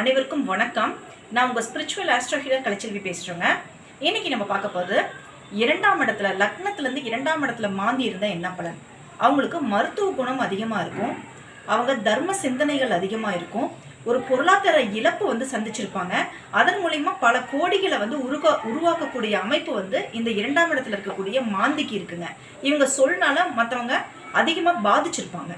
அனைவருக்கும் வணக்கம். நான் உங்கள் ஸ்பிரிச்சுவல் ஆஸ்ட்ரோ ஹீலர் கலைச்செல்வி பேசுகிறேங்க இன்னைக்கு நம்ம பார்க்க போகிறது இரண்டாம் இடத்துல லக்னத்துலேருந்து இரண்டாம் இடத்துல மாந்தி இருந்தால் என்ன பலன்? அவங்களுக்கு மருத்துவ குணம் அதிகமாக இருக்கும். அவங்க தர்ம சிந்தனைகள் அதிகமாக இருக்கும். ஒரு பொருளாதார இழப்பு வந்து சந்திச்சிருப்பாங்க. அதன் மூலயமா பல கோடிகளை வந்து உருவா உருவாக்கக்கூடிய அமைப்பு வந்து இந்த இரண்டாம் இடத்துல இருக்கக்கூடிய மாந்திக்கு இருக்குங்க. இவங்க சொல்னால மற்றவங்க அதிகமாக பாதிச்சிருப்பாங்க.